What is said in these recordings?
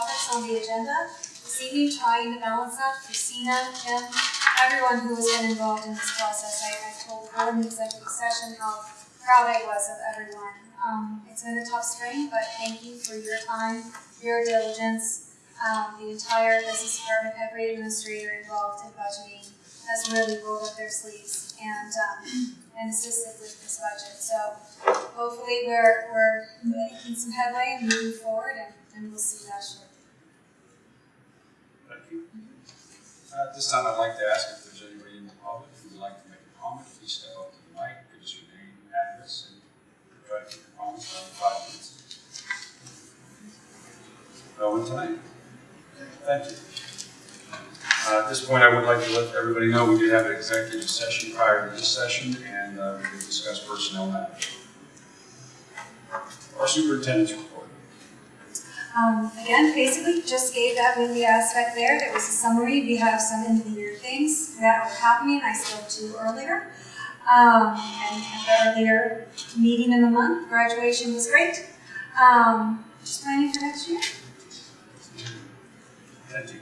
topics on the agenda. This evening, trying to balance that, Christina, Kim, everyone who has been involved in this process. I, I told her in the executive session how proud I was of everyone. Um, it's been a tough spring, but thank you for your time, your diligence, um, the entire business department, every administrator involved in budgeting has really rolled up their sleeves and, um, and assisted with this budget. So hopefully we're, we're making some headway and moving forward and, and we'll see that shortly. Thank you. Uh, At this time, I'd like to ask if there's anybody in the public who would like to make a comment, please step up to the mic, give us your name, address, and try to keep your comments under five minutes. No one tonight? Thank you. Uh, At this point, I would like to let everybody know we did have an executive session prior to this session, and uh, we did discuss personnel matters. Our superintendent's report. Um, again, basically just gave that with the aspect there. There was a summary. We have some end of the year things that are happening. I spoke to earlier. Um, and at the earlier meeting in the month, graduation was great. Um, just planning for next year. Thank you.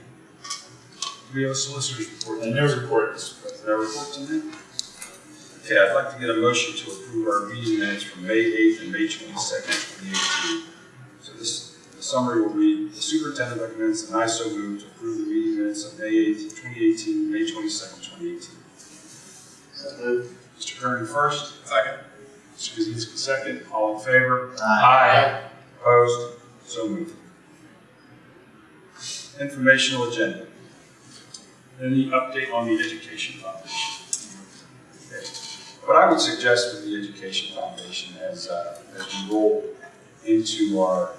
Do we have a solicitor's report? And no report, Mr. President. No report tonight? Okay, I'd like to get a motion to approve our meeting minutes from May eighth and May twenty-second, twenty eighteen. So this, the summary will read, the superintendent recommends and I so move to approve the meeting minutes of May eighth, twenty eighteen, May twenty-second, twenty eighteen. So moved. Mr. Kernan first, Second. Mr. Kaczynski second, all in favor? Aye. Opposed? So moved. Informational agenda. Any update on the Education Foundation? Okay. What I would suggest with the Education Foundation as, uh, as we roll into our uh,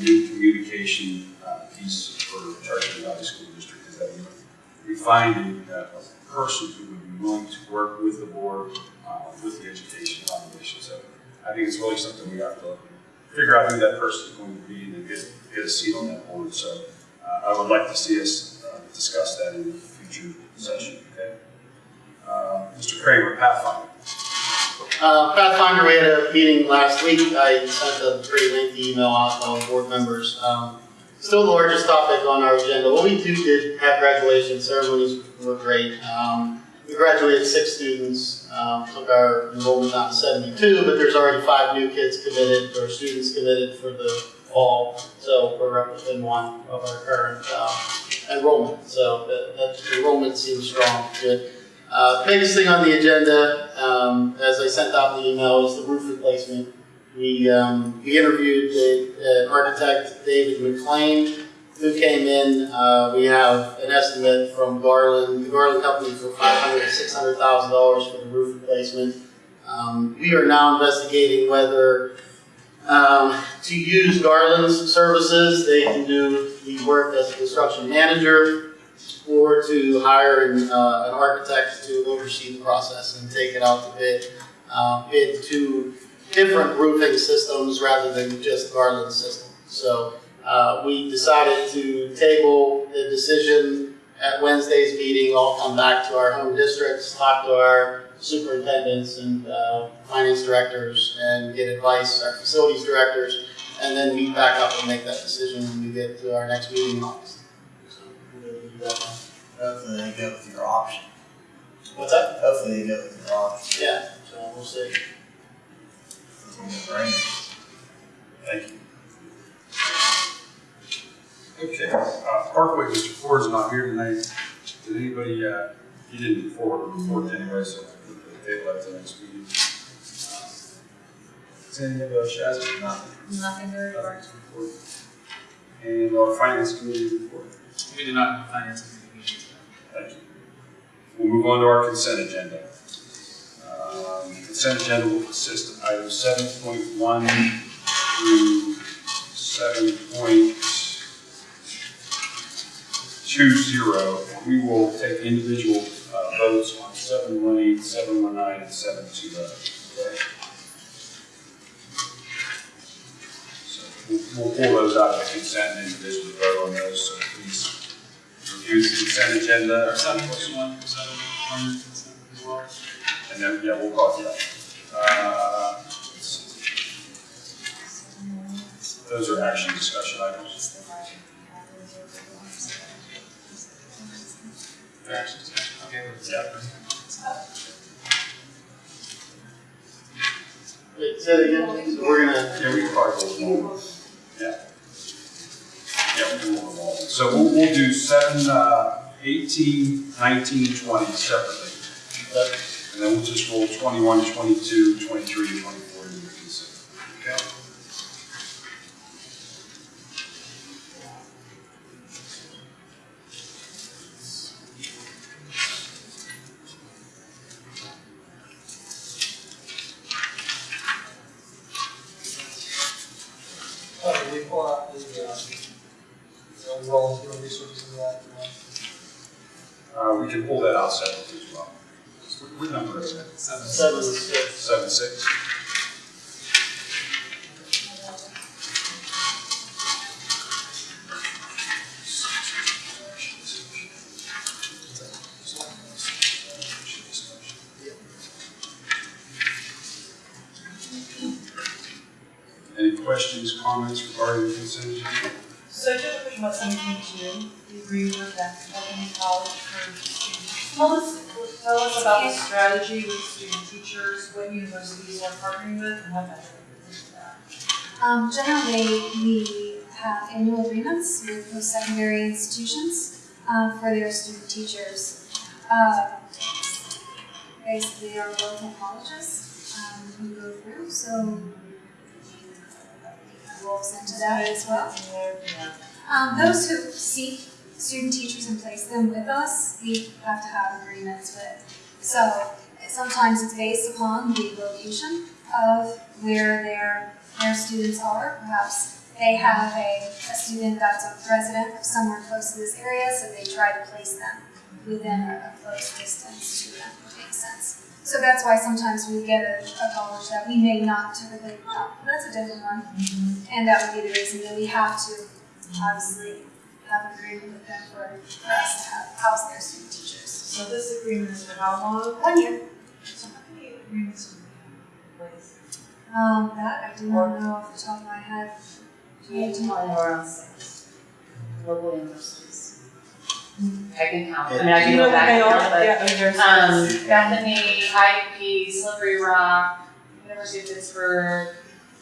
new communication uh, piece for Chartiers Valley School District is that we, find a, a person who would be willing to work with the board, uh, with the Education Foundation. So I think it's really something we have to figure out who that person is going to be and then get, get a seat on that board. So uh, I would like to see us uh, discuss that in a future session, okay? Uh, Mr. Kramer, Pathfinder. Uh, Pathfinder, we had a meeting last week. I sent a pretty lengthy email out to all board members. Um, still the largest topic on our agenda. Well, we do did have graduation ceremonies were great. Um, we graduated six students, um, took our enrollment down to 72, but there's already five new kids committed or students committed for the fall. So we're up within one of our current uh, enrollment. So that, that enrollment seems strong, good. Uh, biggest thing on the agenda, um, as I sent out the email, is the roof replacement. We, um, we interviewed the uh, architect David McLean, who came in. Uh, we have an estimate from Garland, the Garland Company, for five hundred, six hundred thousand dollars for the roof replacement. Um, we are now investigating whether um, to use Garland's services. They can do the work as a construction manager or to hire an, uh, an architect to oversee the process and take it out to bid, uh, different roofing systems rather than just Garland system. So uh, we decided to table the decision at Wednesday's meeting, all come back to our home districts, talk to our superintendents and uh, finance directors and get advice, our facilities directors, and then meet back up and make that decision when we get to our next meeting in August. That now. Hopefully they go with your option. What's that? Hopefully they go with your option. Yeah, so we'll see. It's. Thank you. Okay, uh, Parkway, Mr. Ford is not here tonight. Did anybody, uh, he didn't forward a report anyway, so they left the table at the next meeting. Uh, Is any of the Shazzy? Nothing. Nothing to report. Nothing to report. And our finance committee report. We do not finance meeting. Thank you. We'll move on to our consent agenda. Um, Consent agenda will consist of items seven point one through seven point two zero. We will take individual votes on seven one eight, seven one nine, and seven two oh, okay? So we'll, we'll pull those out of consent and individually vote on those, so please the consent agenda. Or seven point one, seven, one, consent as well. And then, yeah, we'll call it that. Uh. Those are action discussion items. Action discussion, okay. Yeah. Wait, say it again, so we're gonna, Yeah, we can probably. Yeah. So we'll, we'll do 7, uh, 18, 19, 20 separately. And then we'll just roll 21, 22, 23, 24. What- number is? Seven. seven, six. Seven. Any questions, comments regarding the consent agenda? So just seventeen two, you agree with that, opening college for students? About the strategy with student teachers, what universities are partnering with, and what is. Um, generally, we have annual agreements with post-secondary institutions, uh, for their student teachers. Uh, basically, our local colleges, um, who go through, so we'll into that as well. Um, those who seek student teachers and place them with us, we have to have agreements with. So sometimes it's based upon the location of where their, their students are. Perhaps they have a, a student that's a resident of somewhere close to this area, so they try to place them within a, a close distance to them, which makes sense. So that's why sometimes we get a, a college that we may not typically, oh, that's a different one. Mm-hmm. And that would be the reason that we have to obviously have agreement with them for, for us to have, house their student teachers. So this agreement is for how long? One year. So how many agreements do we have in place? Um, that I do not know off the top of my head. Do you know? around six local universities. I can count, I mean, I can go back and count, but, Yeah, there's. um, Bethany, IUP, Slippery Rock, University of Pittsburgh,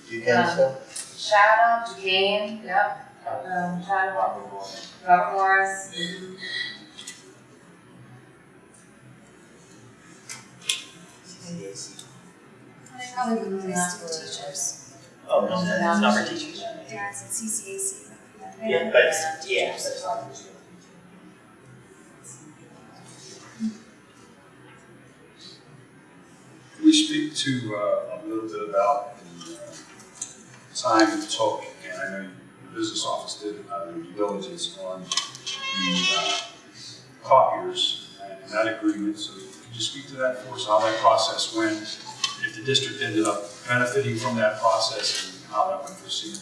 You Yeah. can still? Chatham, Duquesne, yep, um, Chatham, Robert Morris. Oh, no, teachers. Yeah, it's Yeah, but yeah. Can we speak to uh, a little bit about the uh, time it took, and I know the business office did uh, due diligence on the uh, copiers and that agreement, so you speak to that for us, how that process went? If the district ended up benefiting from that process and how that would proceed?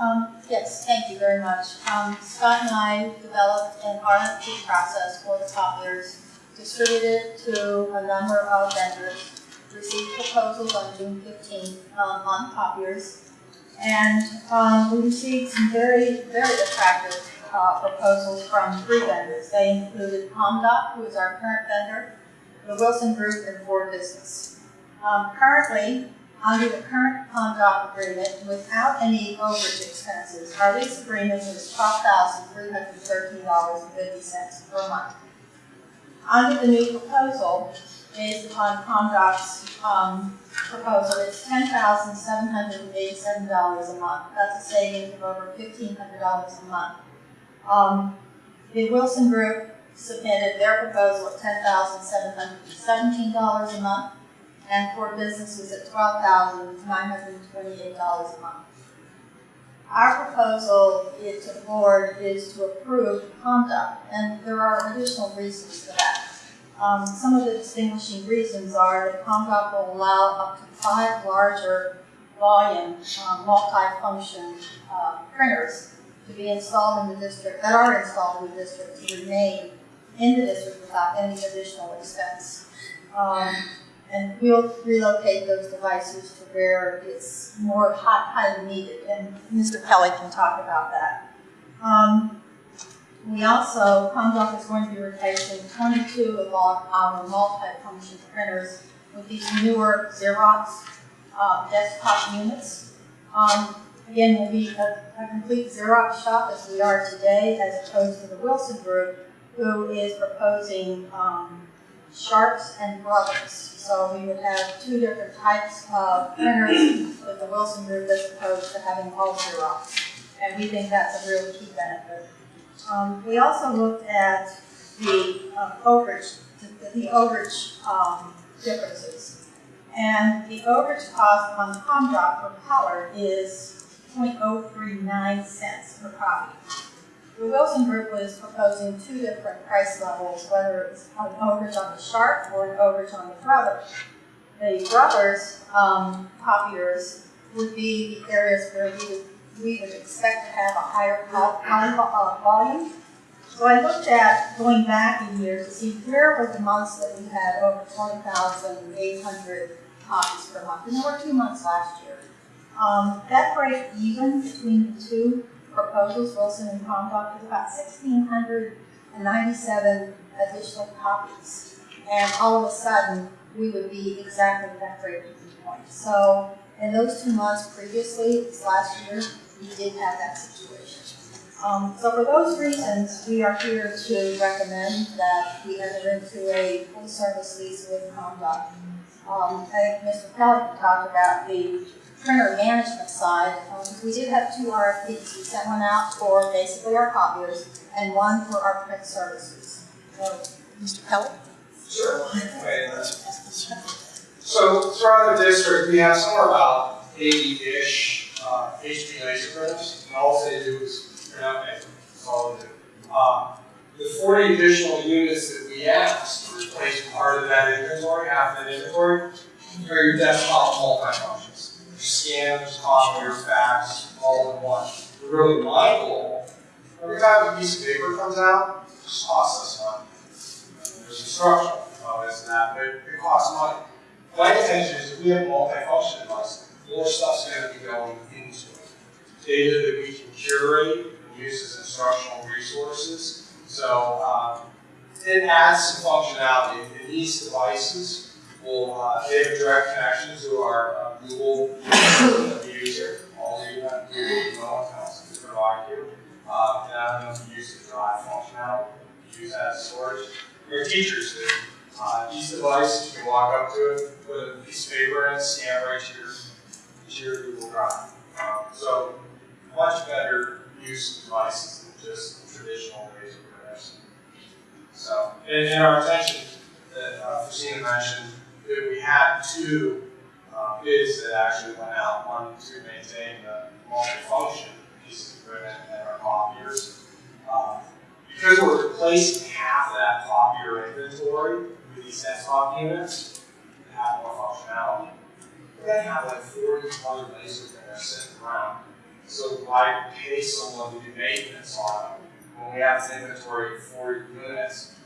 Um, yes, thank you very much. Um, Scott and I developed an RFP process for the copiers, distributed to a number of vendors, received proposals on June fifteenth, um, on copiers. And, um, we received some very, very attractive, uh, proposals from three vendors. They included ComDoc, who is our current vendor, the Wilson Group, and Ford Business. Um, currently, under the current contract agreement, without any overage expenses, our lease agreement is twelve thousand three hundred thirteen dollars and fifty cents per month. Under the new proposal, based upon ComDoc's, um, proposal, it's ten thousand seven hundred and eighty-seven dollars a month. That's a savings of over fifteen hundred dollars a month. Um, the Wilson Group submitted their proposal at ten thousand seven hundred seventeen dollars a month and for businesses at twelve thousand nine hundred twenty-eight dollars a month. Our proposal to the board is to approve ComDoc, and there are additional reasons for that. Um, some of the distinguishing reasons are that ComDoc will allow up to five larger volume, um, multi-function, uh, printers to be installed in the district, that are installed in the district to remain in the district without any additional expense. Um, and we'll relocate those devices to where it's more hot, highly needed, and Mr. Kelly can talk about that. Um, we also, Comdoc is going to be replacing twenty-two of our, our multi-function printers with these newer Xerox, uh, desktop units. Um, again, we'll be a, a complete Xerox shop as we are today, as opposed to the Wilson Group, who is proposing, um, Sharps and Brothers. So we would have two different types of printers with the Wilson Group as opposed to having all Xerox. And we think that's a real key benefit. Um, we also looked at the uh, overage, the, the overage um, differences. And the overage cost on ComDoc per color is 0.039 cents per copy. The Wilson Group was proposing two different price levels, whether it's an overage on the Sharp or an overage on the Brother. The Brothers um, copiers would be the areas where we would, we would expect to have a higher vol- high vo- volume. So I looked at going back a year to see where were the months that we had over 20,800 copies per month, and there were two months last year. Um, that break even between the two proposals, Wilson and Comdoc, is about sixteen hundred and ninety-seven additional copies. And all of a sudden, we would be exactly at that break-even point. So in those two months previously, this last year, we did have that situation. Um, so for those reasons, we are here to recommend that we enter into a full-service lease with Comdoc. Um, I think Mr. Kelly talked about the printer management side, um, we did have two RFPs. We sent one out for basically our copiers and one for our print services. So, Mr. Kelly? Sure. So throughout the district, we have somewhere about eighty-ish, uh, HP laser printers, and all they do is print out paper, do. Uh, the forty additional units that we asked to replace part of that inventory, half that inventory, are your desktop multi-functions. Scanners, copiers, fax, all in one. Really mindful, every time a piece of paper comes out, it just costs us money. There's instructional components and that, but it costs money. My intention is if we have multifunction device, more stuff's gonna be going into it. Data that we can curate and use as instructional resources. So, um, it adds some functionality. In these devices, will, uh, a direct connection to our uh, Google user. All have Google email accounts to provide you. Uh, and I know you use the drive functionality, use that as storage. Your teachers do. Uh, these devices, you can walk up to it, put a piece of paper in, scan right to your, to your Google Drive. Um, so, much better use of devices than just traditional laser printers. So, and, our intention, that uh, Christina mentioned, we had two uh, bids that actually went out, one to maintain the multifunction pieces of equipment and our copiers. Uh, because we're replacing half of that copier inventory with these desktop units that have more functionality, we're gonna have like forty other laser printers sitting around. So why pay someone to do maintenance on them when we have this inventory of forty units?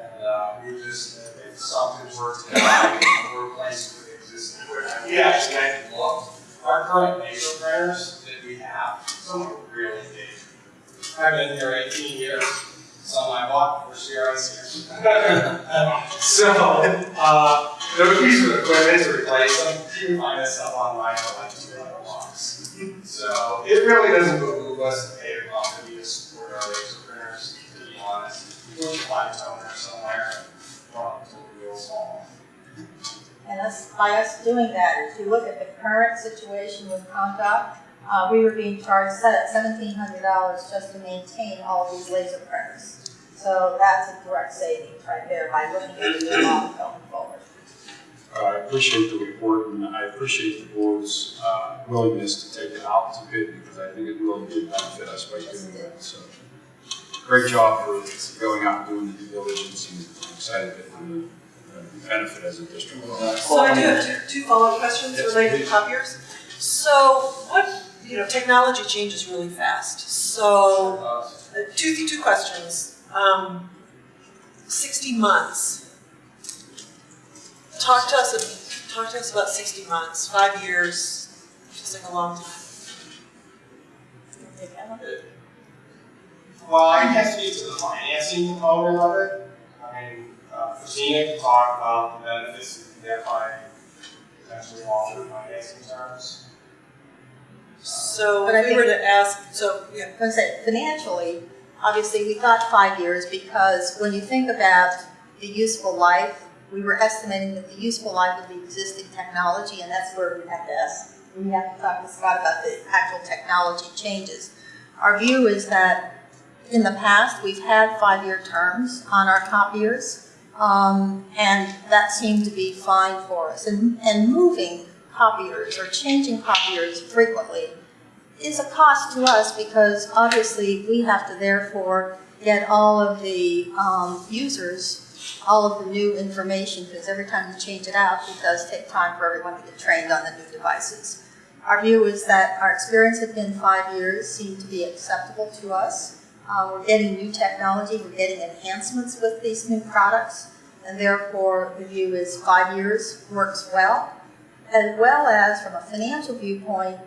And, uh, we just, if something's worth to buy, we're replacing with existing equipment. We actually had to look, our current laser printers that we have, some are really big. I've been here eighteen years, some I bought for CRIC. So, uh, there piece of equipment to replace them, you can find this stuff online for like two hundred bucks. So, it really doesn't behoove us to pay a company to support our laser printers, to be honest. We can find somewhere, well, it's real. And us, by us doing that, if you look at the current situation with Comdoc, uh, we were being charged seventeen hundred dollars just to maintain all these laser printers. So that's a direct savings right there by looking at the amount going forward. Uh, I appreciate the report and I appreciate the board's uh, willingness to take it out to bid because I think it will really benefit us by doing that, so. Great job for going out and doing the due diligence and I'm excited that we're going to benefit as a district. So I do have two, two follow-up questions Yes, related to please. copiers. So what, you know, technology changes really fast. So, Uh, uh, two, two questions. Um, sixty months. Talk to us, talk to us about sixty months, five years, just like a long time. Well, I can speak to the financing component of it. I mean, uh, Christina can talk about the benefits that you get by potentially longer financing terms. So But I if we were to ask, so, yeah, I was gonna say, financially, obviously, we thought five years because when you think about the useful life, we were estimating that the useful life of the existing technology, and that's where we have to ask, we have to talk to Scott about the actual technology changes. Our view is that in the past, we've had five-year terms on our copiers, um, and that seemed to be fine for us. And, and moving copiers or changing copiers frequently is a cost to us because obviously we have to therefore get all of the um, users all of the new information because every time you change it out, it does take time for everyone to get trained on the new devices. Our view is that our experience had been five years, seemed to be acceptable to us. Uh, we're getting new technology, we're getting enhancements with these new products, and therefore the view is five years works well. As well as from a financial viewpoint,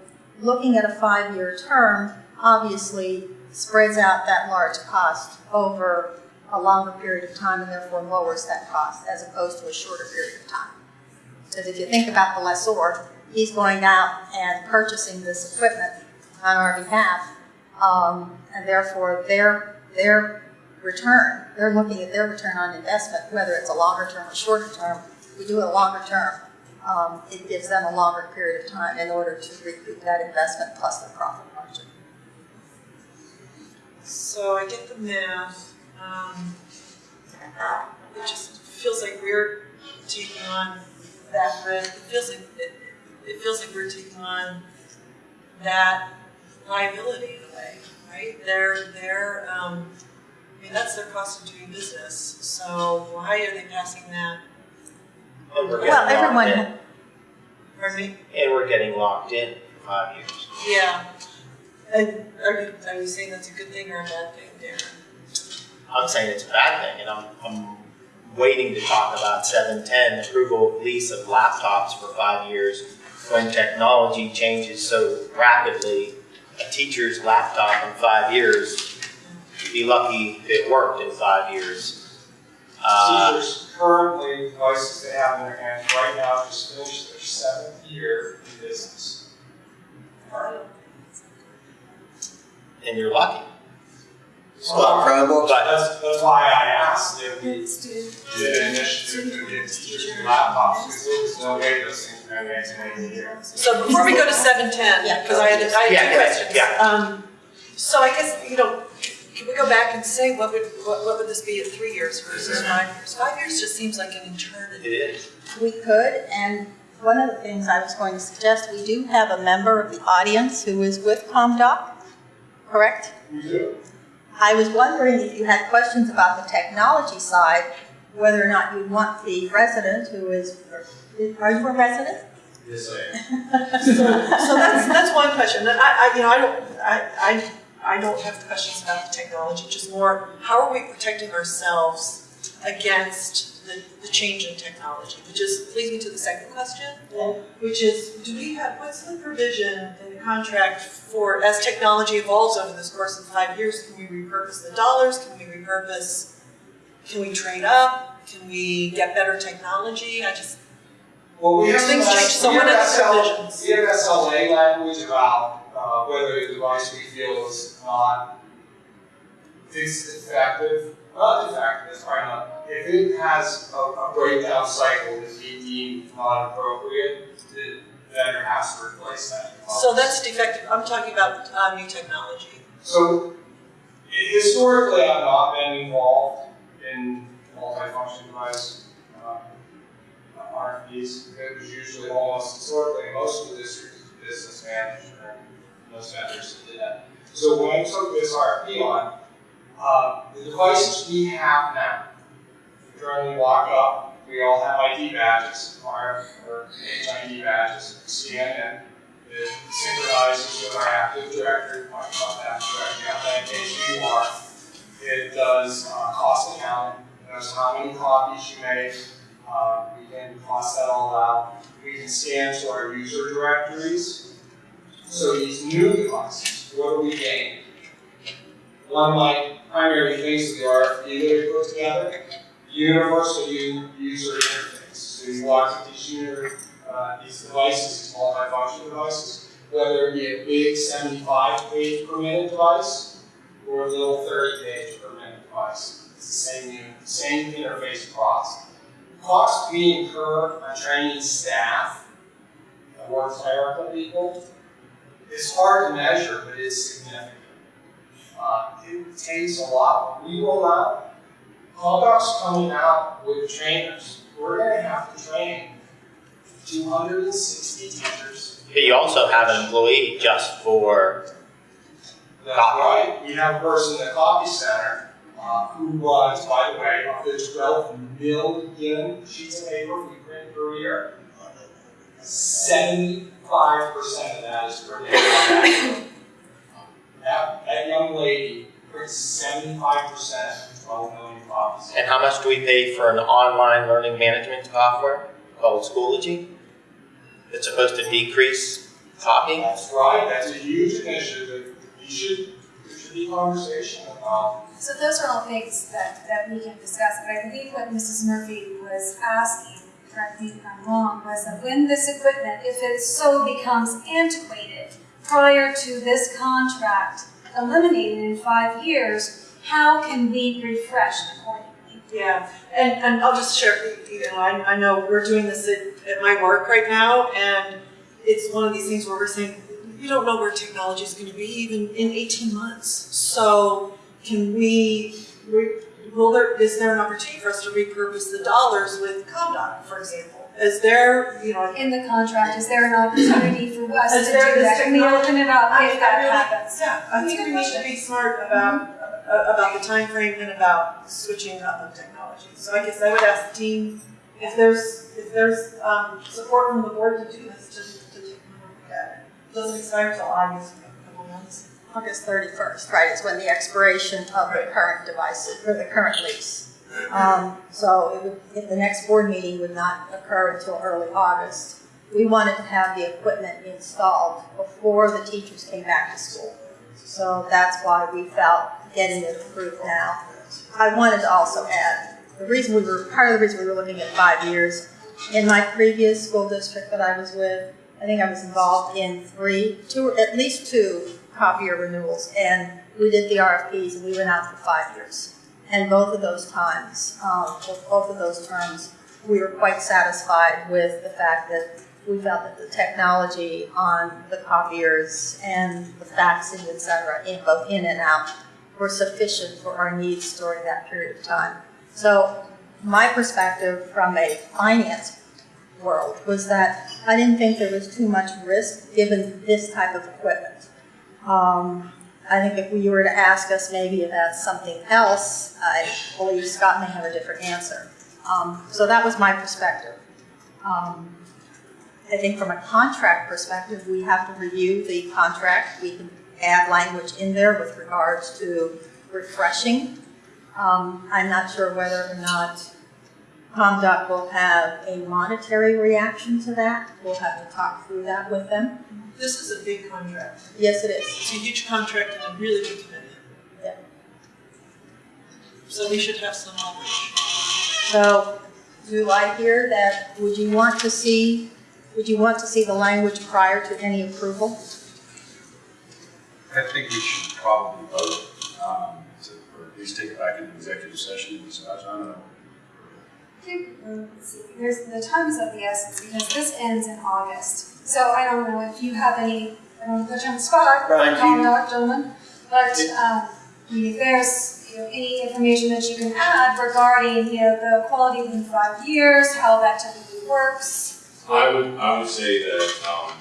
looking at a five-year term obviously spreads out that large cost over a longer period of time and therefore lowers that cost as opposed to a shorter period of time. Because if you think about the lessor, he's going out and purchasing this equipment on our behalf, um, and therefore their, their return, they're looking at their return on investment, whether it's a longer term or shorter term. We do a longer term, um, it gives them a longer period of time in order to recoup that investment plus the profit margin. so I get the math. Um, it just feels like we're taking on that risk. It feels like, it, it feels like we're taking on that liability in a way, right? They're, they're, um, I mean, that's their cost of doing business. So why are they passing that? And we're Well, locked everyone, in. Pardon me? And we're getting locked in for five years. Yeah. And are you, are you saying that's a good thing or a bad thing, Darren? I'm saying it's a bad thing, and I'm, I'm waiting to talk about seven ten, approval of lease of laptops for five years. When technology changes so rapidly, a teacher's laptop in five years, you'd be lucky if it worked in five years. Uh, Teachers currently, devices they have in their hands right now just finished their seventh year in business. and you're lucky. Well, Chromebooks. But That's, that's why I asked if we did an initiative to get teachers new laptops, there's no way those things are gonna make it in a year. So before we go to seven ten, Yeah. because I had, I Yeah, two yeah, questions. yeah. Um, so I guess, you know, can we go back and say, what would, what, what would this be at three years versus five years? Five years just seems like an eternity. it is. we could, and one of the things I was going to suggest, we do have a member of the audience who is with ComDoc, correct? We do. I was wondering if you had questions about the technology side, whether or not you'd want the resident who is, are you a resident? Yes, I am. So that's, that's one question. And I, I, you know, I don't, I, I, I don't have questions about the technology, just more, how are we protecting ourselves against the, the change in technology? Which is, leads me to the second question, which is, do we have, what's the provision in the contract for, as technology evolves over this course of five years, can we repurpose the dollars? Can we repurpose, can we trade up? Can we get better technology? I just, Well, we have Things some- change, so we what have the SL? We have SLA language about, uh, whether a device we feel is not effective, not defective, that's probably not, if it has a, a breakdown cycle that we deem not appropriate, the vendor has to replace that. so that's defective, I'm talking about, uh, new technology. So, historically, I've not been involved in multifunction device, uh, RFPs. It was usually almost historically, most of the districts, business manager, and most vendors that did that. So when I took this RFP on, Uh, the devices we have now, we walk up, we all have ID badges, our, or HID badges, scan in. It synchronizes with our Active Directory, talk about that directory, authentication you are. It does, uh, cost accounting, it knows how many copies you make, uh, can cost that all out. We can scan to our user directories. So these new devices, what do we gain? One of my primary things of the RFP that we put together, universal user interface. So you walk these user, uh, these devices, these multifunction devices, whether it be a big seventy-five page per minute device or a little thirty page per minute device. It's the same same interface across. Cost we incur on training staff, more clerical people, it's hard to measure, but it's significant. Uh, it takes a lot. We roll out, ComDoc's coming out with trainers. We're gonna have to train two hundred and sixty teachers. But you also have an employee just for, That's right. We have a person in the copy center, uh, who was, by the way, of the twelve million sheets of paper we print per year. Seventy-five percent of that is day. That, that young lady prints seventy-five percent of twelve million copies. and how much do we pay for an online learning management software called Schoology? It's supposed to decrease copying? That's right, that's a huge initiative. You should be conversation about So those are all things that, that we can discuss, but I believe what Mrs. Murphy was asking, correct me if I'm wrong, was that when this equipment, if it so becomes antiquated prior to this contract eliminated in five years, how can we refresh accordingly? Yeah, and, and I'll just share, you know, I, I know we're doing this at, at my work right now, and it's one of these things where we're saying, you don't know where technology is gonna be even in eighteen months. So can we, re- will there, is there an opportunity for us to repurpose the dollars with ComDoc, for example? Is there, you know, In the contract, is there an opportunity for us to do that? Can we open it up I- if that really- happens? Yeah, I think we need to be smart about, uh, about the time frame and about switching up of technology. So I guess I would ask the team if there's, if there's, um, support from the board to do this, to, Doesn't expire till August, a couple months. August thirty-first, right, is when the expiration of the current device, or the current lease. Um, so it would, the next board meeting would not occur until early August. We wanted to have the equipment installed before the teachers came back to school. So that's why we felt getting it approved now. I wanted to also add, the reason we were, part of the reason we were looking at five years, in my previous school district that I was with, I think I was involved in three, two, at least two copier renewals, and we did the RFPs and we went out for five years. And both of those times, um, both of those terms, we were quite satisfied with the fact that we felt that the technology on the copiers and the faxing, et cetera, in both in and out, were sufficient for our needs during that period of time. So my perspective from a finance world was that I didn't think there was too much risk given this type of equipment. Um, I think if you were to ask us maybe about something else, I believe Scott may have a different answer. Um, so that was my perspective. Um, I think from a contract perspective, we have to review the contract. We can add language in there with regards to refreshing. Um, I'm not sure whether or not Comdoc will have a monetary reaction to that. We'll have to talk through that with them. This is a big contract. Yes, it is. It's a huge contract and a really big commitment. Yeah. So we should have some knowledge. So, do I hear that, would you want to see, would you want to see the language prior to any approval? I think we should probably vote, um, to, or at least take it back into executive session and discuss, I don't know. There's, the time is of the essence because this ends in August. So I don't know if you have any, I don't want to put you on the spot, Brian, do you- ComDoc, gentlemen, but, um, if there's, you know, any information that you can add regarding, you know, the quality within five years, how that typically works. I would, I would say that, um,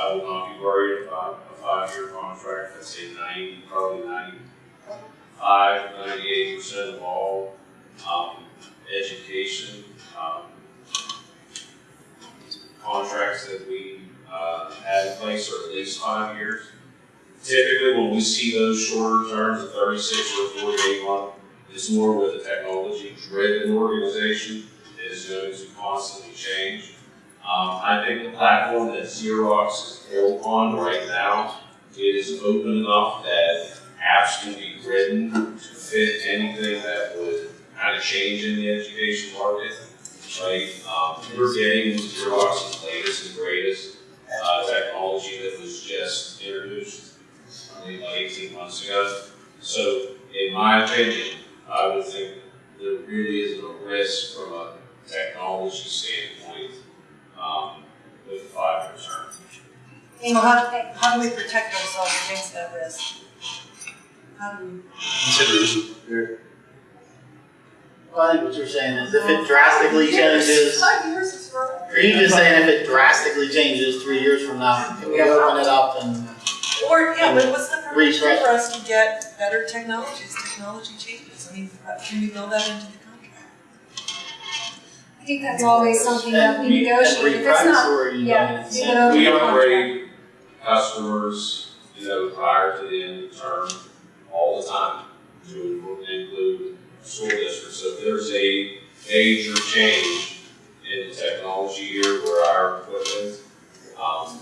I would not be worried about a five-year contract, I'd say ninety, probably ninety, ninety-five, ninety-eight percent of all, um, education, um, contracts that we, uh, have in place are at least five years. Typically, when we see those shorter terms of thirty-six or forty-eight month, it's more with a technology-driven organization that is going to constantly change. Um, I think the platform that Xerox is built on right now, is open enough that apps can be written to fit anything that would kind of change in the education market. Right, um, we're getting into Xerox's latest and greatest, uh, technology that was just introduced, I think, like eighteen months ago. So, in my opinion, I would think there really isn't a risk from a technology standpoint, um, with a five-year term. So how, how do we protect ourselves against that risk? How do we? Consider Well, I think what you're saying is if it drastically changes, Five years is forever. are you just saying if it drastically changes three years from now, can we open it up and, Or, yeah, but what's the purpose Refresh. for us to get better technology as technology changes? I mean, uh, can we build that into the contract? I think that's always something that we negotiate, if it's not, or you yeah, to we say- would open We the contract. upgrade customers, you know, prior to the end of the term all the time to include school district. So if there's a major change in the technology here where our equipment, um,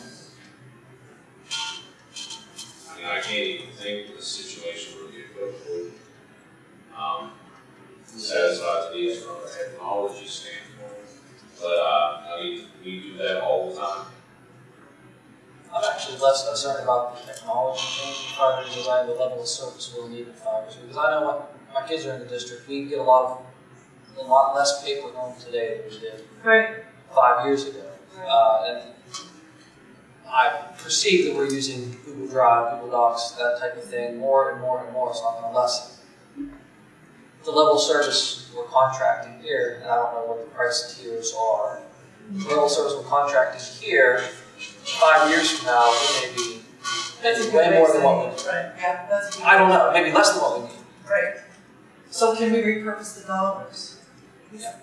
I mean, I can't even think of a situation where the equipment would, um, satisfy the needs from a technology standpoint. But, uh, I mean, we do that all the time. I'm actually less concerned about the technology changing five years away, the level of service we'll need in five years. Because I know when my kids are in the district, we get a lot of, a lot less paper home today than we did Right. five years ago. Uh, and I perceive that we're using Google Drive, Google Docs, that type of thing, more and more and more, so I'm gonna lessen the level of service we're contracting here, and I don't know what the price tiers are. The level of service we're contracting here, five years from now, we may be That's way way more than what we saying need. it, right, yeah, that's. a good I don't know, maybe less than what we need. Right. So can we repurpose the dollars? Yeah.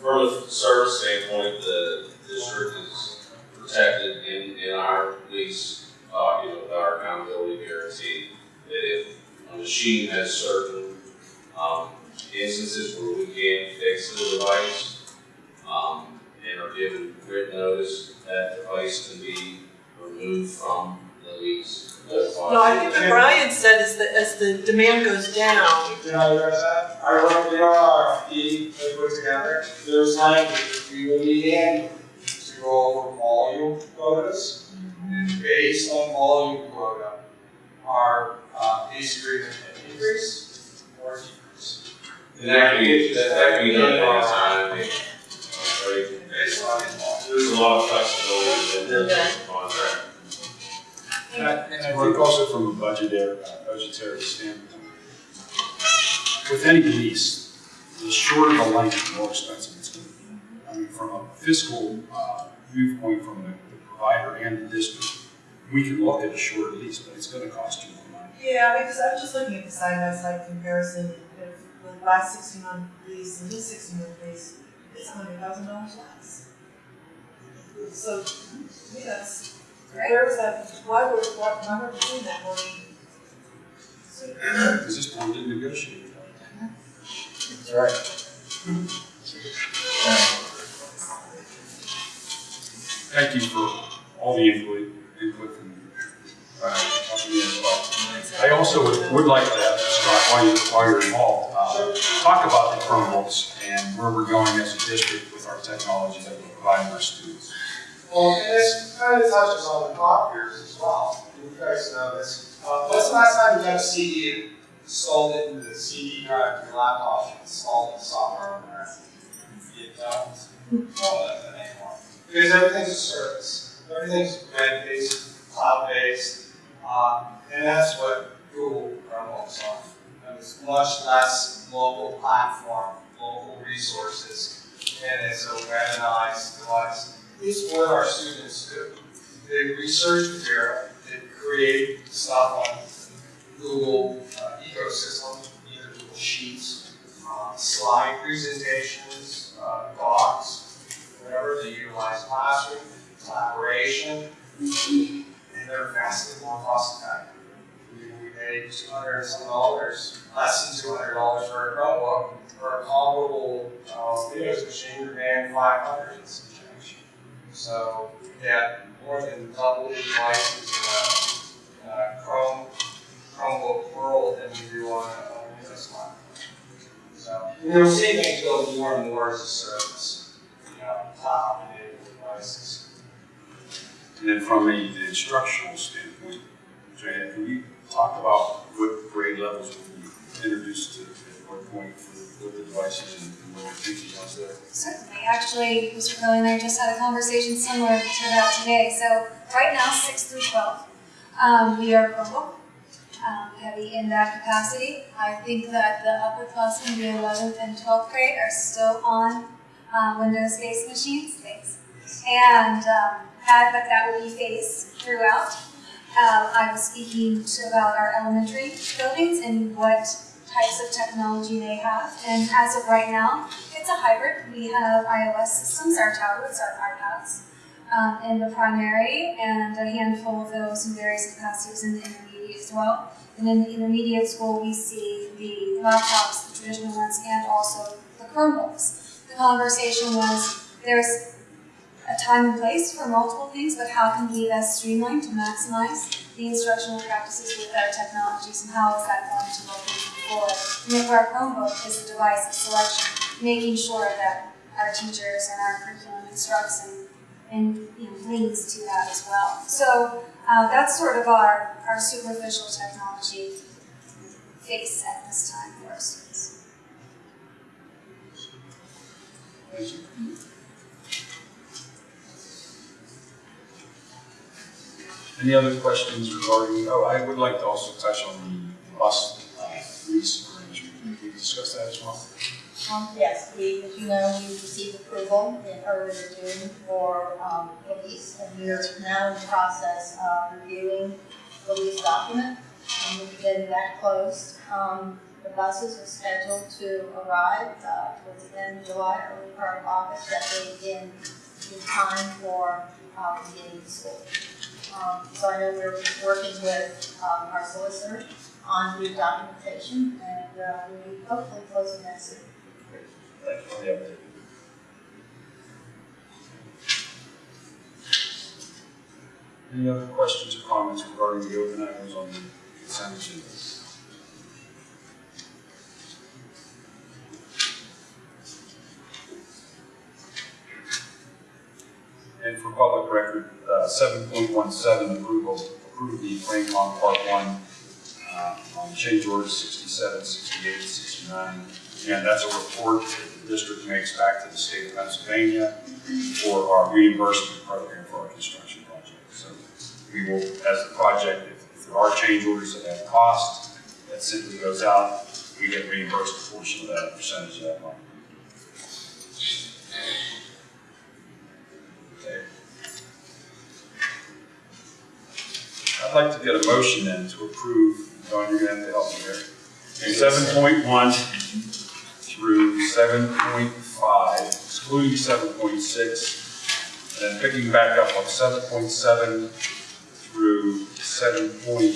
From a service standpoint, the district is protected in, in our lease, uh, you know, with our accountability guarantee. That if a machine has certain, um, instances where we can't fix the device, um, and are given written notice, that device can be removed from the lease. No, I think what Brian said is that as the demand goes down, Did I address that? I wrote, in our RFP that put together, there's language we will need annually to go over volume quotas. And based on volume quota, our, lease agreement can increase or decrease. And that can be, that, that can be done anytime, right? Based on. There's a lot of flexibility in the contract. And I, and I think also from a budgetary, uh, budgetary standpoint, with any lease, the shorter the length, the more expensive it's gonna be. I mean, from a fiscal, uh, viewpoint from the the provider and the district, we can look at a shorter lease, but it's gonna cost you more money. yeah, because I was just looking at the side by side comparison, if the last sixty month lease and this sixty month lease, it's a hundred thousand dollars less. So, to me, that's, where was that, why were, why, why were we doing that money? Because this board didn't negotiate. That's right. Thank you for all the input, input from, uh, company as well. I also would, would like to, Scott, while you're, while you're involved, uh, talk about the Chromebooks and where we're going as a district with our technology that we're providing our students. Well, and this kind of touches on the copiers as well. You guys know this. Uh, when's the last time you got a CD and installed it into the CD drive of your laptop installed the software on there? You don't. Well, that's an anymore. Because everything's a service. Everything's web-based, cloud-based, uh, and that's what Google Chromebooks are. And it's much less local platform, local resources, and it's a webinized device. It's what our students do. They research material, they create stuff on Google, uh, ecosystem, either Sheets, uh, slide presentations, uh, docs, whatever, they utilize classroom, collaboration, and they're vastly more cost effective. We pay two hundred and some dollars, less than two hundred dollars for a Chromebook, for a comparable, uh, Windows machine, you're paying five hundred and some change. So, yeah, more than double the devices in a, uh, Chrome, Chromebook world than we do on a, on a Windows platform. So, and we're seeing things go more and more as a service, you know, cloud-enabled devices. And then from a the instructional standpoint, Joanne, can you talk about what grade levels will be introduced to, at what point for what the devices and what your thinking was there? Certainly, actually, Mr. Curley and I just had a conversation similar to that today. So right now, six through twelve, um, we are Chromebook, um, heavy in that capacity. I think that the upperclassmen, the eleventh and twelfth grade, are still on um, Windows-based machines. Thanks. And um, that, that will be phased throughout. Um, I was speaking about our elementary buildings and what types of technology they have. And as of right now, it's a hybrid. We have iOS systems, our tablets, our iPads, um, in the primary, and a handful of those in various capacities in the intermediate as well. And in the intermediate school, we see the laptops, the traditional ones, and also the Chromebooks. The conversation was there's a time and place for multiple things, but how can we best streamline to maximize the instructional practices with our technologies, and how is that going to look forward? And if our Chromebook is a device of selection, making sure that our teachers and our curriculum instructs and, and you know, to that as well. So uh, that's sort of our, our superficial technology face at this time for our students. Any other questions regarding, oh, I would like to also touch on the bus uh, lease arrangement. Can we discuss that as well? Um, yes, we, as you know, we received approval in earlier June for, um, the lease, and we are now in the process of reviewing the lease document, and we'll getting that closed. Um, the buses are scheduled to arrive, uh, towards the end of July, early part of August, that they begin in time for, um, beginning of school. Um, so I know we're working with, um, our solicitor on the documentation, and, uh, be hopefully closing that soon. Thank Any other questions or comments regarding the open items on the consent agenda? And for public record, uh, seven point one seven approval, approve the Plancon Part One, uh, on change order 67, 68, 69. And that's a report that the district makes back to the state of Pennsylvania for our reimbursement program for our construction project. So we will, as the project, if if there are change orders that have cost, that simply goes out, we get reimbursed a portion of that, a percentage of that money. I'd like to get a motion then to approve, Don, you're gonna have to help me here. Seven point one through seven point five, excluding seven point six, and then picking back up point seven through seven point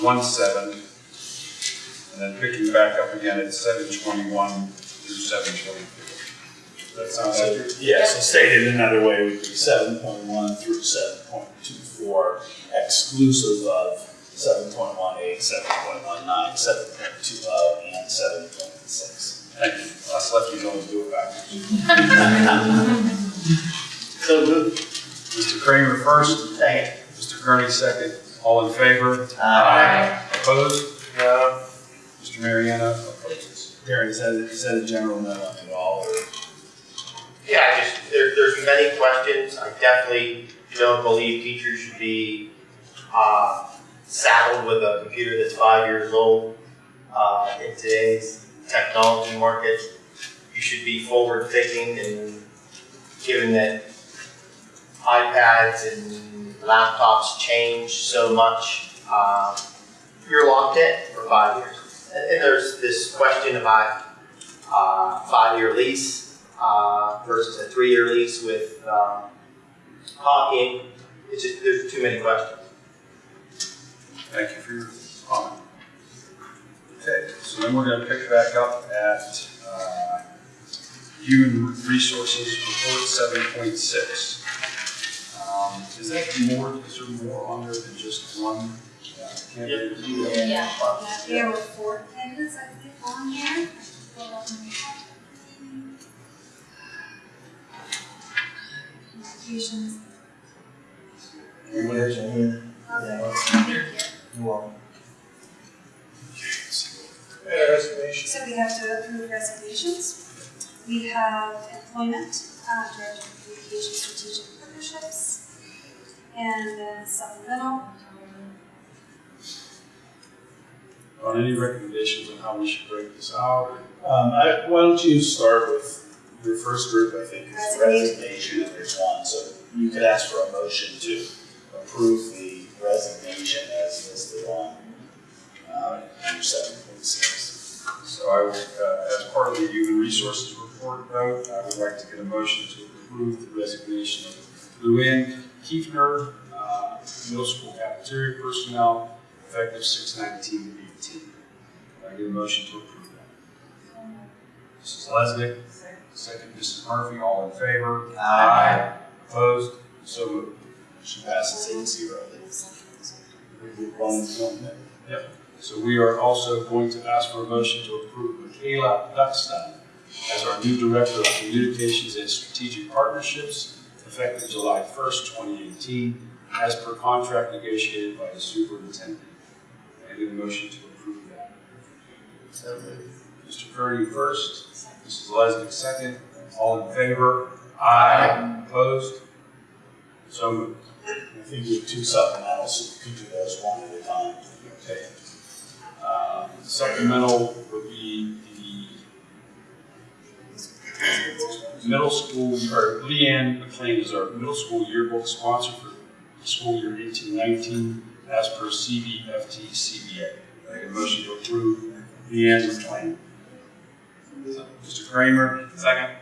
one seven, and then picking back up again at seven twenty-one through seven twenty-four. That sounds like Yes, and stated another way would be seven point one through seven point two four, exclusive of seven point one eight, seven point one nine, seven point two oh, and seven point six. Thank you. Us lefties to do it backwards. So moved. Mr. Kramer first, Second. Mr. Kearney second. All in favor? Aye. Opposed? No. Mr. Mariano opposes. Gary, is that, is that a general no at all, or? Yeah, I just, there, there's many questions. I definitely don't believe teachers should be, uh, saddled with a computer that's five years old. Uh, in today's technology market, you should be forward thinking and given that iPads and laptops change so much, uh, you're locked in for five years. And, and there's this question about uh, five-year lease uh, versus a three-year lease with um, Hawking. It's just, there's too many questions. Thank you for your comment. Okay, so then we're gonna pick back up at, uh, human resources report seven point six. Um, is that more, is there more on there than just one uh, candidate? Yeah, yeah, there were four candidates, I think, on here. Pull up my Applications. Here's Ian. Okay, thank you. You want So we have to approve resignations. We have employment, uh, director of communication strategic partnerships, and then supplemental. On any recommendations on how we should break this out? Um, I, why don't you start with your first group, I think, is Resignation. resignation, and there's one, so you could ask for a motion to approve the resignation as listed on, uh, number seven point six. So I will, uh, as part of the human resources report vote, I would like to get a motion to approve the resignation of Luann Kiefner, uh, middle school cafeteria personnel, effective six nineteen eighteen. I get a motion to approve that. Mrs. Lesnick, second Mrs. Murphy, all in favor? Aye. Opposed? So moved. Motion passes eight zero. We did one, one, So we are also going to ask for a motion to approve Michaela Duckstein as our new Director of Communications and Strategic Partnerships, effective July first, twenty eighteen, as per contract negotiated by the superintendent. I need a motion to approve that. So. Mr. Kearney first, Mrs. Lesnick second, all in favor? Aye. Opposed? So moved. I think you have two supplementals, so you could do those one at a time. Okay. Uh, Supplemental would be the middle school, or Leanne McLean is our middle school yearbook sponsor for school year eighteen nineteen as per CBFT CBA. I get a motion to approve Leanne McLean. Mr. Kramer, second.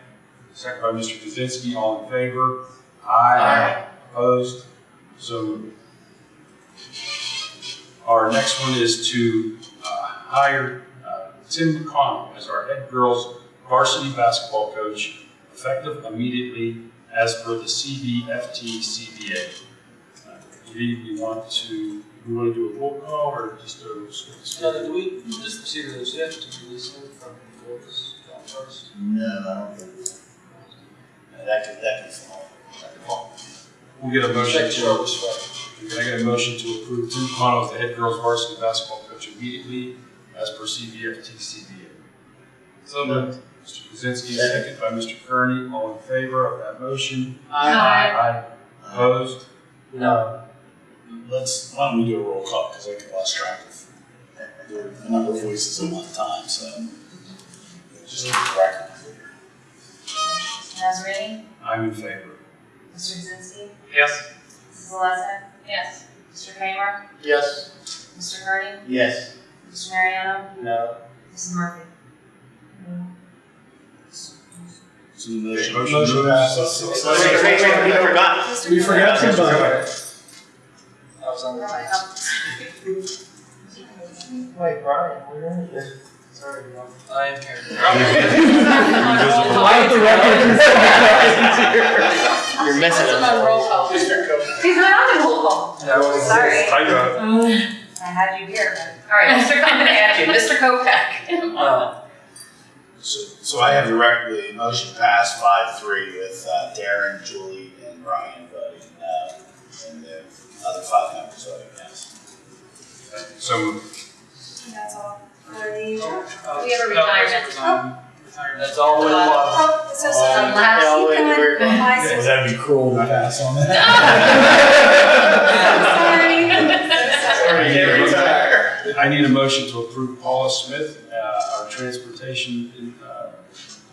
Second by Mr. Kaczynski, all in favor? Aye. Opposed? So. Our next one is to uh, hire uh, Tim McConnell as our head girls varsity basketball coach, effective immediately as per the CBFT CBA. Uh, Lee, we want to, we want to do a roll call or just a? Now, do we just procedure those, you have to release them from Florida's first? No, I don't think so. That could, that could fall. That could fall. We'll get a motion Check to, your can I get a motion to approve Tim McConnell as the head girls varsity basketball coach immediately as per CBFT CBA? So moved. Mr. Kaczynski, second by Mr. Kearney, all in favor of that motion? Aye. Aye. Opposed? No. Let's, why don't we do a roll call, because I get lost track of there are a number of voices at one time, so. Just keep the record clear. Mr. Nazarene? I'm in favor. Mr. Kaczynski? Yes. Mrs. Lesnick? Yes. Mr. Kramer? Yes. Mr. Kearney? Yes. Mr. Mariano? No. Mrs. Murphy? So the motion. Motion passes six Wait, zero. wait, wait, we forgot. Mr. We forgot Kramer? somebody. I was on the line. Wait, Brian, where are you? Sorry, Brian. I am here. You're missing I'm us. on roll call. He's not on roll call. Yeah, I was- Sorry. I got it. I had you here, all right, Mr. I'm you, Mr. Kopeck. No. So, so I have the record, the motion passed five three with uh, Darren, Julie, and Brian voting no, and the other five members voting yes. So moved. That's all for the, We have a retirement. That's all we want. oh, so sorry. Um, last- Yeah, wait, we're- My Would be cruel to pass on that? Sorry. Sorry, retire. I need a motion to approve Paula Smith, uh, our transportation uh,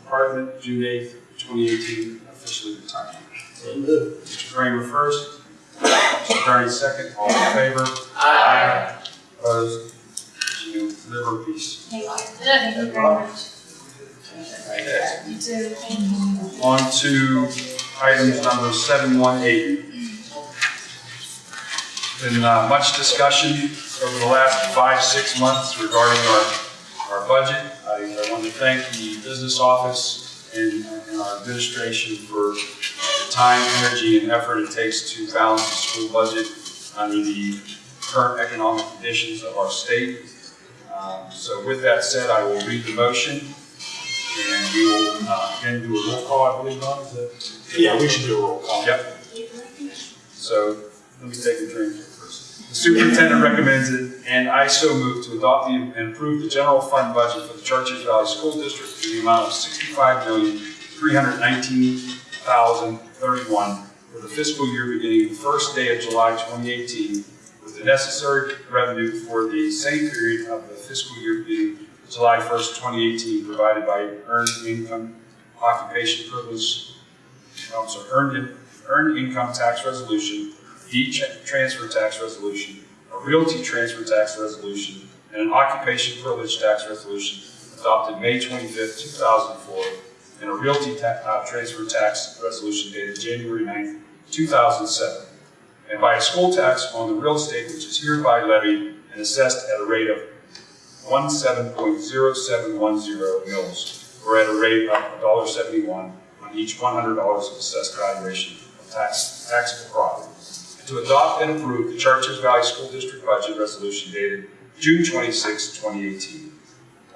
department, June eighth, twenty eighteen, officially retired. Mr. Kramer first, Mr. Kearney second, all in favor? Aye. Opposed? Live in peace. Thank you. Thank you very much. Too. On to items number seven one eight. Been uh, much discussion over the last five, six months regarding our, our budget. I, I want to thank the business office and, and our administration for the time, energy, and effort it takes to balance the school budget under the current economic conditions of our state. Um, So with that said, I will read the motion and we will, uh, again, do a roll call, I believe, is that? Yeah, we should do a roll call. Yep. So, let me take a drink first. The superintendent recommends it, and I so move to adopt the, and approve the general fund budget for the Chartiers Valley School District in the amount of sixty-five million, three hundred nineteen thousand, thirty-one for the fiscal year beginning the first day of July twenty eighteen, with the necessary revenue for the same period of the fiscal year beginning July first, twenty eighteen, provided by earned income, occupation privilege, sorry, earned, earned income tax resolution, deed transfer tax resolution, a realty transfer tax resolution, and an occupation privilege tax resolution adopted May twenty-fifth, two thousand four, and a realty ta- uh, transfer tax resolution dated January 9th, two thousand seven, and by a school tax on the real estate which is hereby levied and assessed at a rate of one seven point zero seven one zero mils, or at a rate of $1.71 on each one hundred dollars of assessed valuation of tax, taxable property. And to adopt and approve the Chartiers Valley School District Budget Resolution dated June 26, 2018.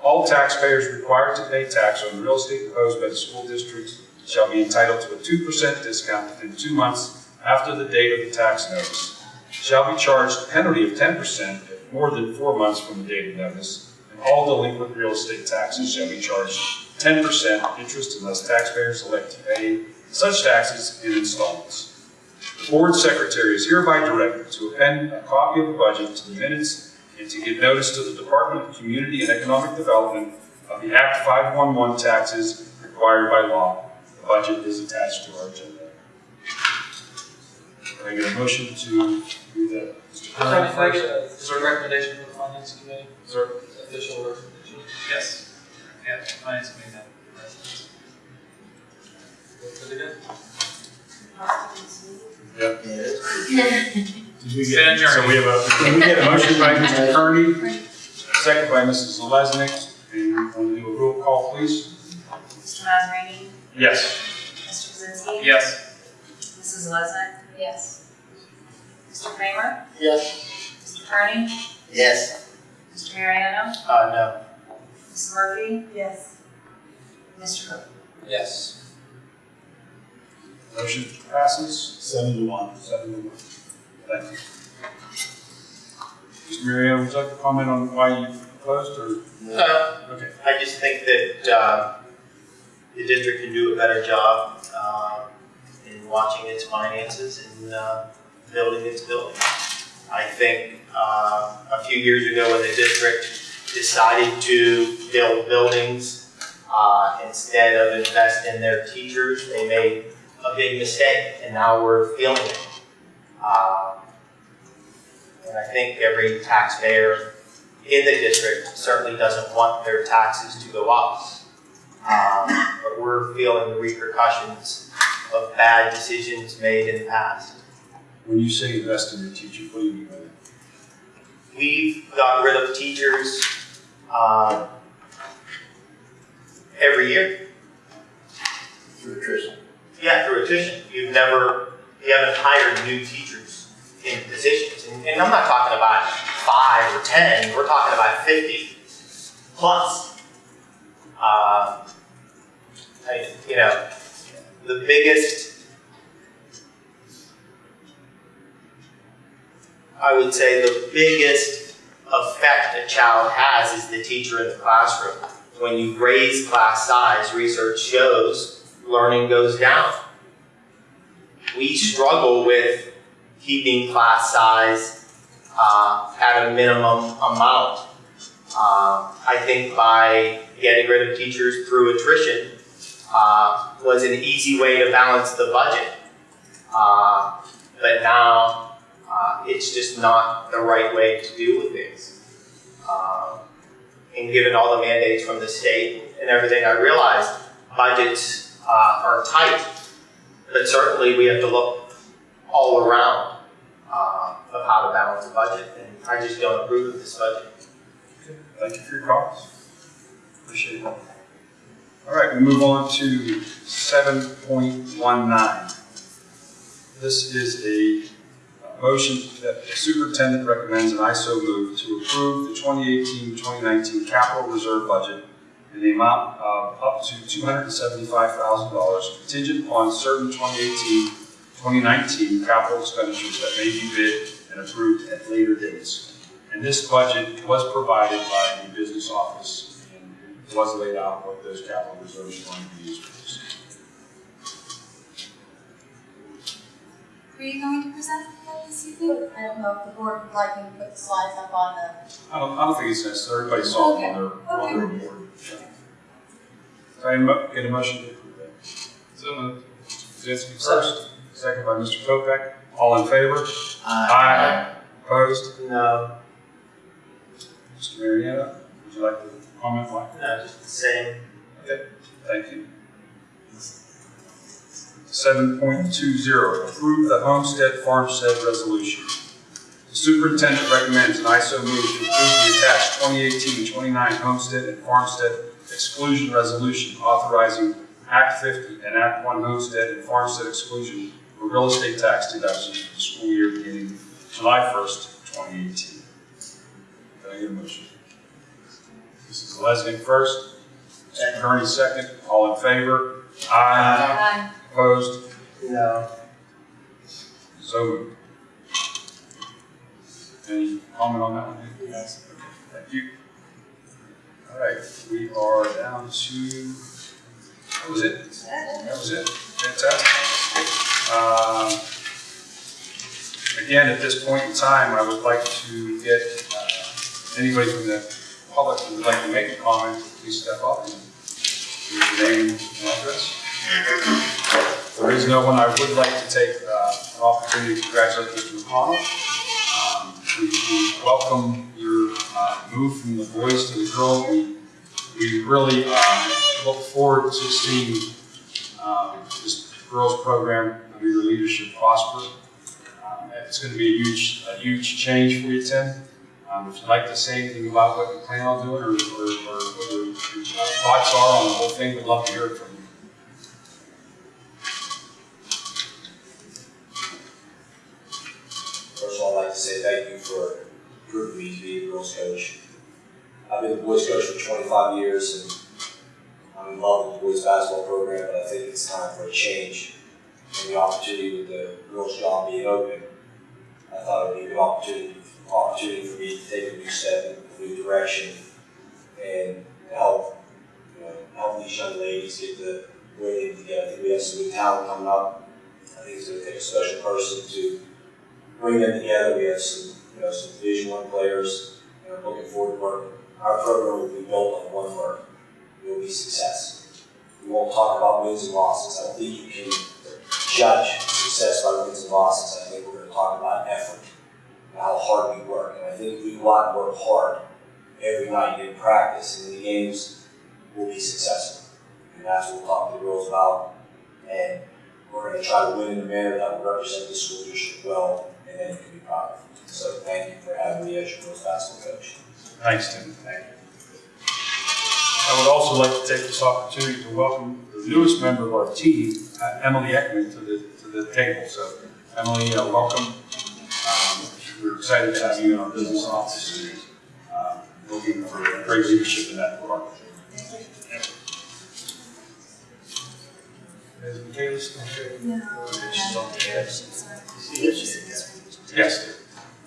All taxpayers required to pay tax on real estate imposed by the school district shall be entitled to a two percent discount within two months after the date of the tax notice. Shall be charged a penalty of ten percent if more than four months from the date of notice, and all delinquent real estate taxes shall be charged ten percent interest unless taxpayers elect to pay such taxes in installments. The board secretary is hereby directed to append a copy of the budget to the minutes and to give notice to the Department of Community and Economic Development of the Act 511 taxes required by law. The budget is attached to our agenda. Can I get a motion to do that? Mr. Can Curran I, can I get first? a, is there a recommendation from the finance committee? Is there official recommendation? Yes. Yeah, finance committee met. What did it Yep. Did we Stand get, so we have a, can we get a motion by Mr. Kearney, second by Mrs. Lesnick, and want to do a roll call, please? Mr. Mazzarini? Yes. Mr. Kaczynski? Yes. Mrs. Lesnick? Yes. Mr. Kramer? Yes. Mr. Kearney? Yes. Mr. Mariano? Uh, no. Ms. Murphy? Yes. Mr. Cook? Yes. Motion passes. Seven to one. Seven to one. Thank you. Mr. Mariano, would you like to comment on why you opposed, or? No, Okay. I just think that, uh, the district can do a better job, uh, in watching its finances and, uh, building its buildings. I think, uh, a few years ago when the district decided to build buildings, uh, instead of invest in their teachers, they made a big mistake, and now we're feeling it. Uh, And I think every taxpayer in the district certainly doesn't want their taxes to go up. Um, But we're feeling the repercussions of bad decisions made in the past. When you say invest in your teachers, what do you mean by that? We've got rid of teachers uh, every year. Through attrition. Yeah, through attrition. You've never, you haven't hired new teachers in positions. And, and I'm not talking about five or 10, we're talking about 50 plus. Uh, I, you know, the biggest, I would say the biggest effect a child has is the teacher in the classroom. When you raise class size, research shows learning goes down. We struggle with keeping class size uh, at a minimum amount. Uh, I think by getting rid of teachers through attrition uh, was an easy way to balance the budget. Uh, but now uh, it's just not the right way to deal with things. Uh, and given all the mandates from the state and everything, I realized budgets uh, are tight, but certainly we have to look all around of how to balance the budget, and I just don't approve of this budget. Thank you for your comments. Appreciate it. All right, we move on to seven point one nine. This is a motion that the superintendent recommends, an I so move, to approve the 2018-2019 capital reserve budget in the amount of up to two hundred and seventy-five thousand dollars contingent upon certain 2018-2019 capital expenditures that may be bid and approved at later dates. And this budget was provided by the business office was laid out what those capital reserves are going to be used for. Were you going to present that this evening? I don't know if the board would like me to put the slides up on the, I don't, I don't think it's necessary, everybody saw it on their, on their report. So I mo- get a motion to approve that. So moved. Kaczynski first, second by Mr. Kopeck, all in favor? Aye. Opposed? No, Mr. Mariano, would you like to comment, Mike? no, just the same. Okay, thank you. Seven point two zero, approve the homestead farmstead resolution. The superintendent recommends, an ISO so move, to approve the attached 2018-29 homestead and farmstead exclusion resolution authorizing Act fifty and Act one homestead and farmstead exclusion for real estate tax deductions for the school year beginning July first, twenty eighteen. Can I get a motion? Mrs. Lesnick first, Mr. Kearney second, all in favor? Aye. Opposed? No. So moved. Any comment on that one? Yes. Thank you. All right, we are down to, that was it? That was it. Fantastic. Um, Again, at this point in time, I would like to get uh, anybody from the public who would like to make a comment, please step up and give your name and address. There is no one, I would like to take uh, an opportunity to congratulate Mr. McConnell. Um, We we welcome your uh, move from the boys to the girls. We we really uh, look forward to seeing um, this girls program under your leadership prosper. Um, It's going to be a huge, a huge change for you, Tim. Um, If you'd like to say anything about what you plan on doing or or or what your your thoughts are on the whole thing, we'd love to hear it from you. First of all, I'd like to say thank you for approving me to be a girls' coach. I've been a boys' coach for 25 years, and I'm involved in the boys' basketball program, but I think it's time for a change. And the opportunity with the girls' job being open, I thought it would be a good opportunity, opportunity for me to take a new step, a new direction, and help, you know, help these young ladies get the way they need to get. I think we have some new talent coming up. I think it's going to take a special person to bring them together. We have some, you know, some Division One players, and I'm looking forward to working. Our program will be built on one word. It will be success. We won't talk about wins and losses. I think you can judge success by wins and losses. I think we're going to talk about effort how hard we work. And I think we go out and work hard every night in practice and in the games, we'll be successful. And that's what we'll talk to the girls about. And we're going to try to win in a manner that will represent the school district well and then you can be proud of. So thank you for having me as your girls basketball coach. Thanks, Tim. Thank you. I would also like to take this opportunity to welcome the newest member of our team, uh, Emily Ekman, to the, to the table. So Emily, uh, welcome. Um, We're excited to have you in our business office. and, um, Looking for great leadership in that department. Is Michaelis okay? No. She's on the edge. Yes. Yes,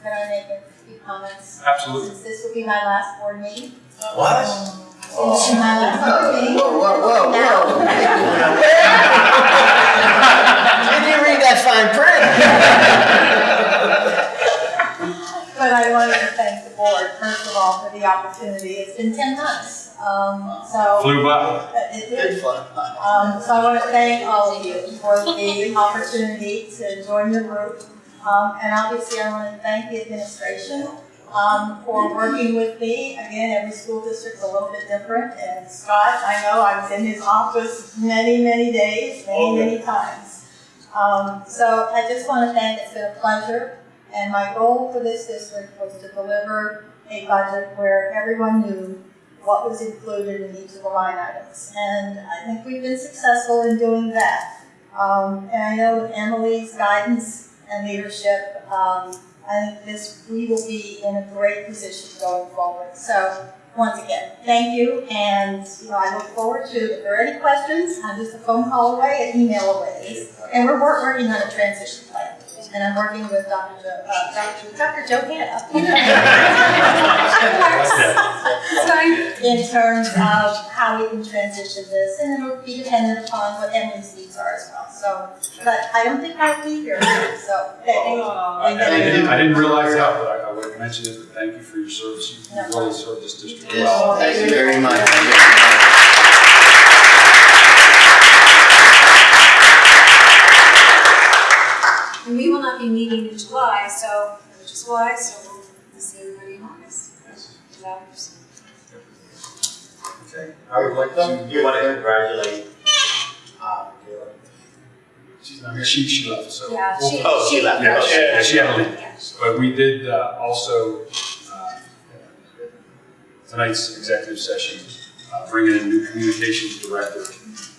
Can I make a few comments? absolutely. Since this will be my last board meeting. What? Since this is my last board meeting. Whoa, whoa, whoa, whoa. Did you read that fine print? But I wanted to thank the board, first of all, for the opportunity. It's been ten months, um, so. Flew by. It did. Um, so I want to thank all of you for the opportunity to join your group. Um, and obviously I want to thank the administration, um, for working with me. Again, every school district's a little bit different, and Scott, I know I was in his office many, many days, many, many times. Um, so I just want to thank, it's been a pleasure, and my goal for this district was to deliver a budget where everyone knew what was included in each of the line items. And I think we've been successful in doing that. Um, and I know with Emily's guidance and leadership, um, I think this, we will be in a great position going forward. So, once again, thank you, and, you know, I look forward to, if there are any questions, I'm just a phone call away, an email away. And we're wor- working on a transition plan, and I'm working with Dr. Jo, uh, Dr. Dr. Joe Hanna. In terms of how we can transition this, and it'll be dependent upon what Emily's needs are as well, so, but I don't think I'll be here, so, thank you. I I didn't, I didn't realize that, but I, I would have mentioned it, but thank you for your service. You really served this district well. Thank you very much. Be meeting in July, so, which is why, so we'll see everybody in August. Is that what you're? Okay, I would like to. You want to congratulate, uh, Caleb? She's not here. She, she left, so. Yeah, she, Oh, she she, left. Yeah, she, yeah, she had to leave. yeah. But we did uh, also, uh, tonight's executive session, uh, bring in a new communications director,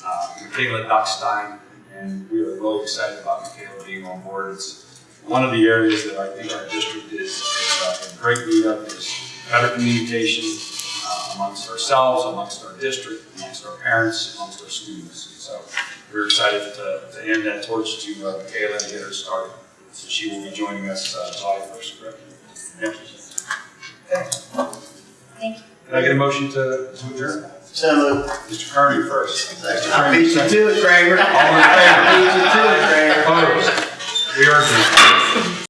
uh, Michaela Duckstein, and we are really excited about Michaela being on board. It's one of the areas that I think our district is, is uh, in great need of, is better communication uh, amongst ourselves, amongst our district, amongst our parents, amongst our students. So we're excited to, to hand that torch to uh, Michaela and get her started. So she will be joining us uh, July first, correct? Yep. Thank you. Can I get a motion to, to adjourn? So moved. Mr. Kearney first. I beat you to it, Kramer. All in favor? I beat you to it, Kramer. Opposed? We are adjourned.